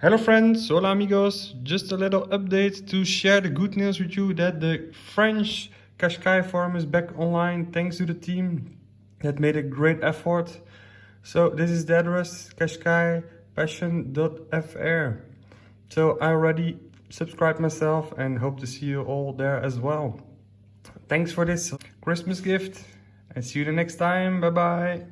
Hello friends, hola amigos. Just a little update to share the good news with you that the French Qashqai forum is back online thanks to the team that made a great effort. So this is the address qashqaipassion.fr. So I already subscribed myself and hope to see you all there as well. Thanks for this Christmas gift and see you the next time. Bye bye.